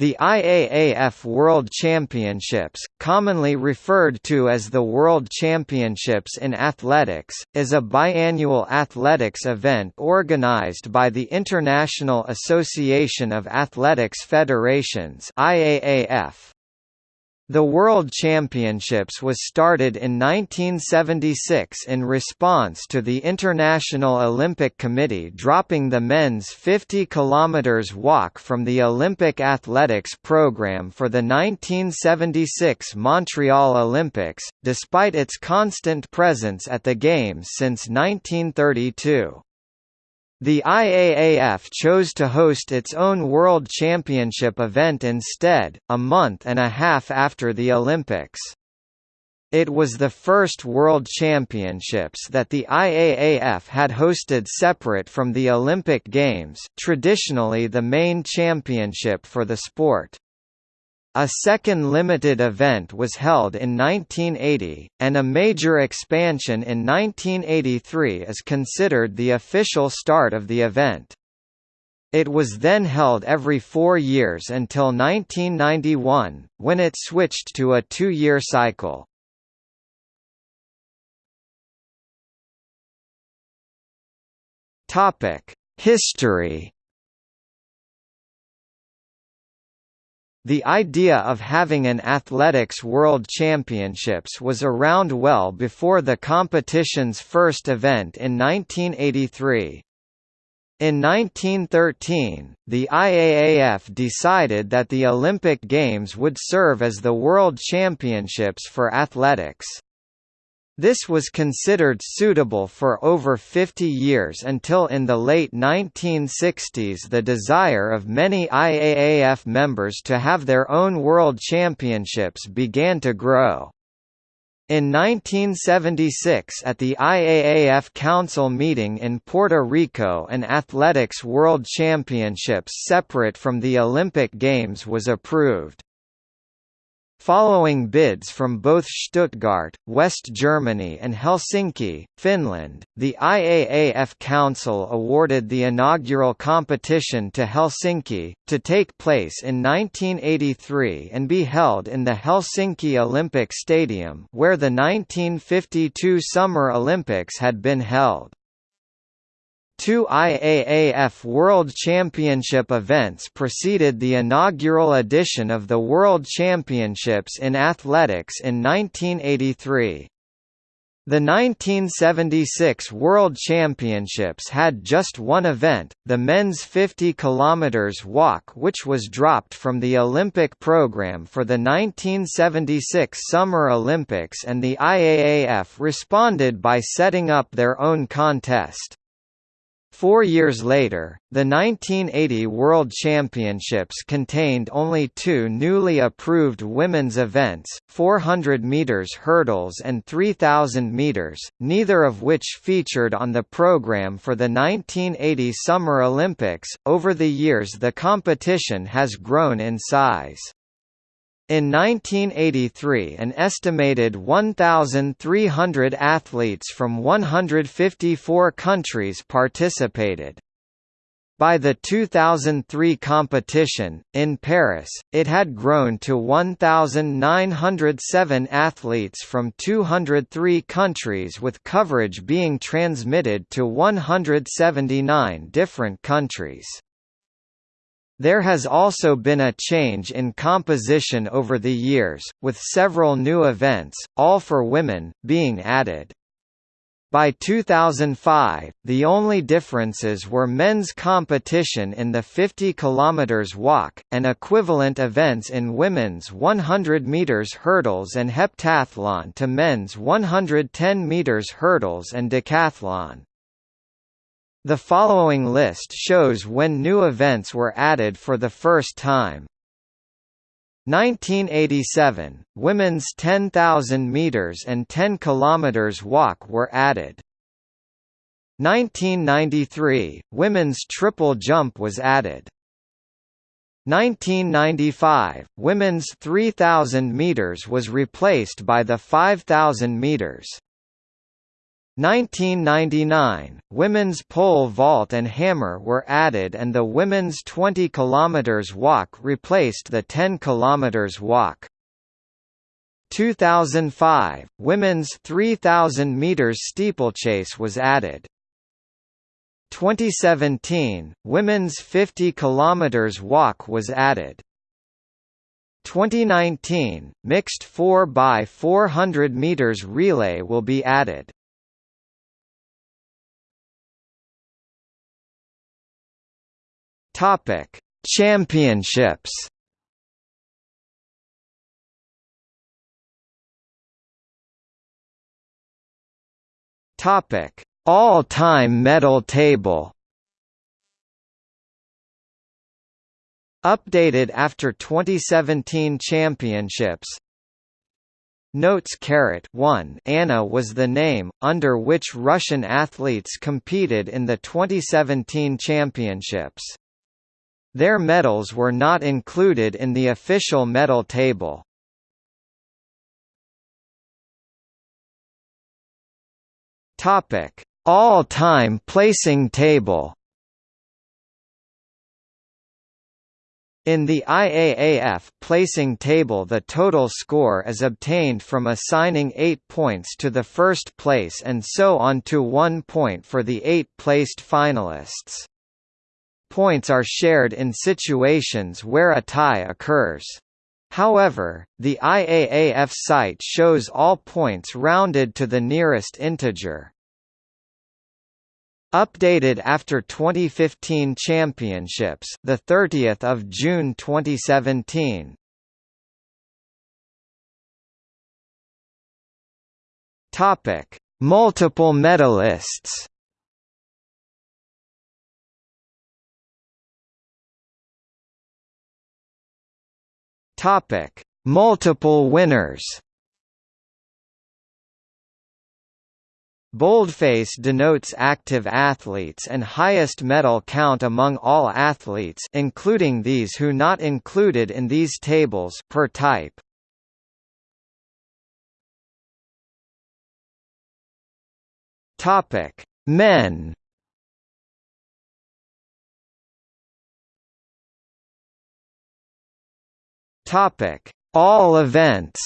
The IAAF World Championships, commonly referred to as the World Championships in Athletics, is a biannual athletics event organized by the International Association of Athletics Federations IAAF. The World Championships was started in 1976 in response to the International Olympic Committee dropping the men's 50 km walk from the Olympic athletics program for the 1976 Montreal Olympics, despite its constant presence at the Games since 1932. The IAAF chose to host its own World Championship event instead, a month and a half after the Olympics. It was the first World Championships that the IAAF had hosted separate from the Olympic Games traditionally the main championship for the sport. A second limited event was held in 1980, and a major expansion in 1983 is considered the official start of the event. It was then held every four years until 1991, when it switched to a two-year cycle. History The idea of having an athletics world championships was around well before the competition's first event in 1983. In 1913, the IAAF decided that the Olympic Games would serve as the World Championships for athletics. This was considered suitable for over 50 years until in the late 1960s the desire of many IAAF members to have their own world championships began to grow. In 1976 at the IAAF Council meeting in Puerto Rico an athletics world championships separate from the Olympic Games was approved. Following bids from both Stuttgart, West Germany and Helsinki, Finland, the IAAF Council awarded the inaugural competition to Helsinki, to take place in 1983 and be held in the Helsinki Olympic Stadium where the 1952 Summer Olympics had been held. Two IAAF World Championship events preceded the inaugural edition of the World Championships in Athletics in 1983. The 1976 World Championships had just one event, the men's 50 km walk which was dropped from the Olympic program for the 1976 Summer Olympics and the IAAF responded by setting up their own contest. Four years later, the 1980 World Championships contained only two newly approved women's events, 400 meters hurdles and 3000 meters, neither of which featured on the program for the 1980 Summer Olympics. Over the years the competition has grown in size. In 1983 an estimated 1,300 athletes from 154 countries participated. By the 2003 competition, in Paris, it had grown to 1,907 athletes from 203 countries with coverage being transmitted to 179 different countries. There has also been a change in composition over the years, with several new events, all for women, being added. By 2005, the only differences were men's competition in the 50 km walk, and equivalent events in women's 100 meters hurdles and heptathlon to men's 110 meters hurdles and decathlon. The following list shows when new events were added for the first time. 1987, women's 10,000 meters and 10 kilometers walk were added. 1993, women's triple jump was added. 1995, women's 3,000 meters was replaced by the 5,000 meters. 1999, women's pole vault and hammer were added and the women's 20 km walk replaced the 10 km walk. 2005, women's 3000 meters steeplechase was added. 2017, women's 50 km walk was added. 2019, mixed 4 by 400 meters relay will be added. Topic: Championships. Topic: All-time medal table. Updated after 2017 championships. Notes carat 1 Anna was the name, under which Russian athletes competed in the 2017 championships. Their medals were not included in the official medal table. Topic: All-time placing table. In the IAAF placing table the total score is obtained from assigning 8 points to the first place and so on to 1 point for the 8 placed finalists. Points are shared in situations where a tie occurs. However, the IAAF site shows all points rounded to the nearest integer. Updated after 2015 championships, the 30th of June 2017. Topic: Multiple medalists. Topic: Multiple winners. Boldface denotes active athletes and highest medal count among all athletes including these who not included in these tables per type. Topic: Men Topic: All events.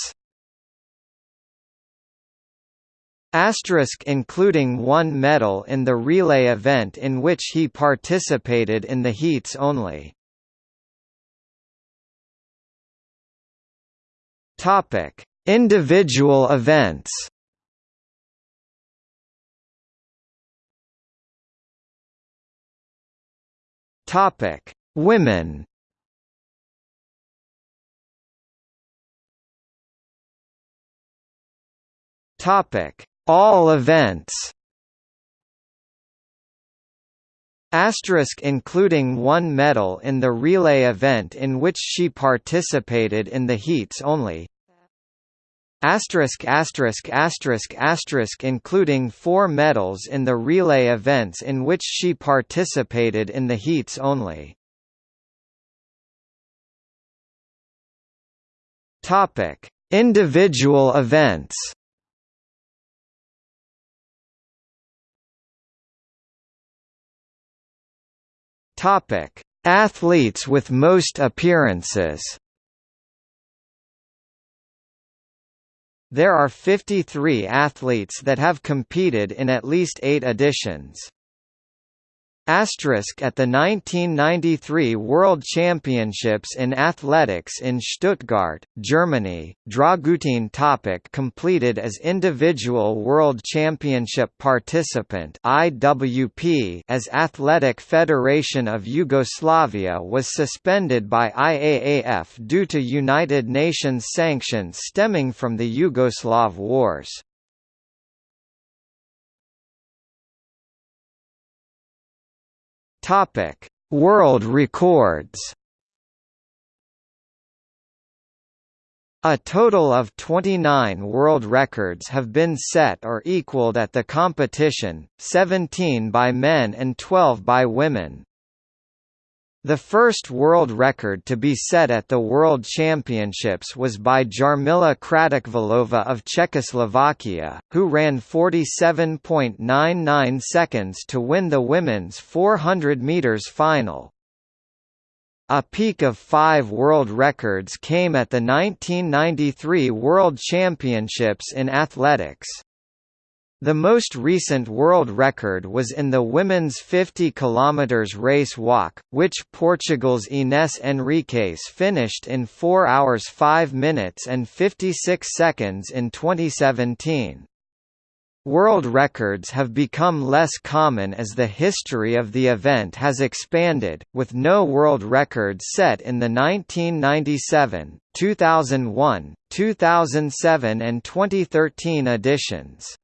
Asterisk including one medal in the relay event in which he participated in the heats only. Topic: Individual events. Topic: Women. Topic: All events. Asterisk including one medal in the relay event in which she participated in the heats only. Asterisk asterisk asterisk asterisk including four medals in the relay events in which she participated in the heats only. Topic: Individual events. Topic: Athletes with most appearances. There are 53 athletes that have competed in at least 8 editions. Asterisk at the 1993 World Championships in Athletics in Stuttgart, Germany, Dragutin Topic completed as individual World Championship participant IWP as Athletic Federation of Yugoslavia was suspended by IAAF due to United Nations sanctions stemming from the Yugoslav Wars. Topic: World records. A total of 29 world records have been set or equaled at the competition, 17 by men and 12 by women. The first world record to be set at the World Championships was by Jarmila Kratochvílová of Czechoslovakia, who ran 47.99 seconds to win the women's 400 meters final. A peak of five world records came at the 1993 World Championships in Athletics. The most recent world record was in the women's 50 km race walk, which Portugal's Inês Henriques finished in 4 hours 5 minutes and 56 seconds in 2017. World records have become less common as the history of the event has expanded, with no world records set in the 1997, 2001, 2007 and 2013 editions.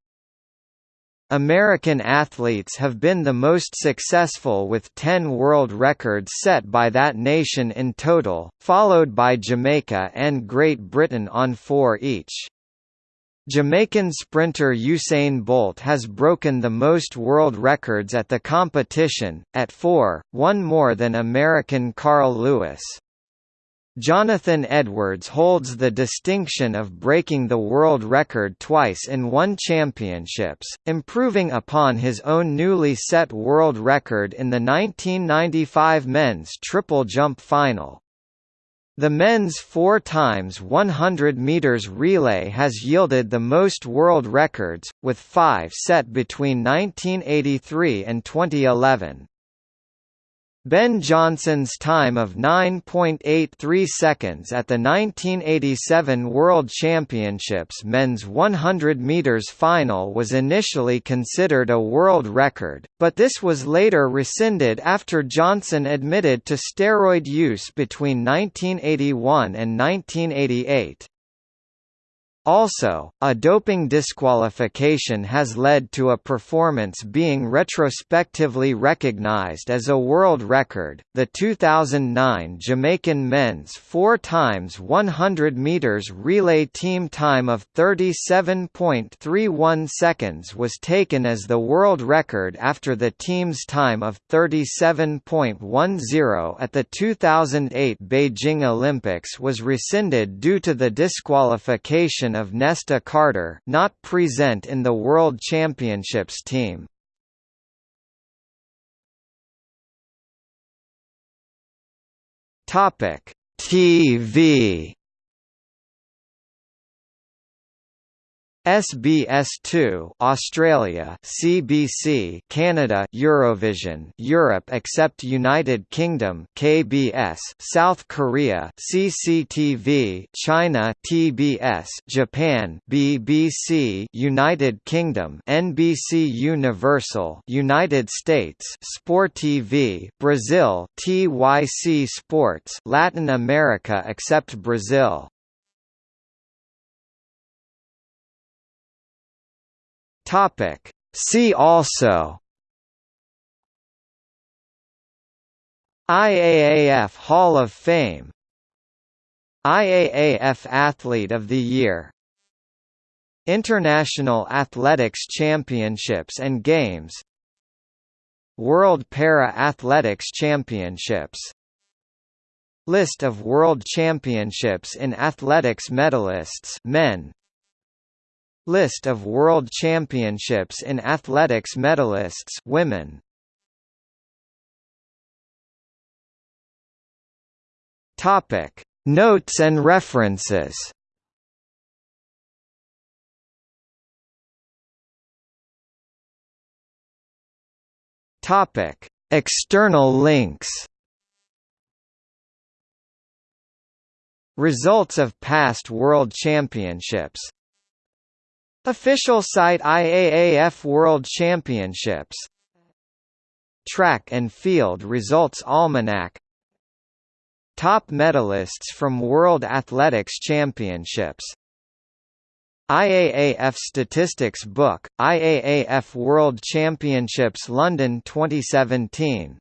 American athletes have been the most successful with 10 world records set by that nation in total, followed by Jamaica and Great Britain on four each. Jamaican sprinter Usain Bolt has broken the most world records at the competition, at four, one more than American Carl Lewis. Jonathan Edwards holds the distinction of breaking the world record twice in one championships, improving upon his own newly set world record in the 1995 men's triple jump final. The men's 4 times 100 meters relay has yielded the most world records, with five set between 1983 and 2011. Ben Johnson's time of 9.83 seconds at the 1987 World Championships men's 100 meters final was initially considered a world record, but this was later rescinded after Johnson admitted to steroid use between 1981 and 1988. Also, a doping disqualification has led to a performance being retrospectively recognized as a world record. The 2009 Jamaican men's 4 times 100 meters relay team time of 37.31 seconds was taken as the world record after the team's time of 37.10 at the 2008 Beijing Olympics was rescinded due to the disqualification of Nesta Carter not present in the World Championships team. Topic: TV SBS2 Australia CBC Canada Eurovision Europe except United Kingdom KBS South Korea CCTV China TBS Japan BBC United Kingdom NBC Universal United States Sport TV Brazil TYC Sports Latin America except Brazil Topic. See also IAAF Hall of Fame IAAF Athlete of the Year International Athletics Championships and Games World Para-Athletics Championships List of World Championships in Athletics medalists men List of World Championships in Athletics medalists women. Topic: Notes and references. Topic: External links. Results of past World Championships Official site IAAF World Championships. Track and Field Results Almanac. Top medalists from World Athletics Championships. IAAF Statistics Book, IAAF World Championships London 2017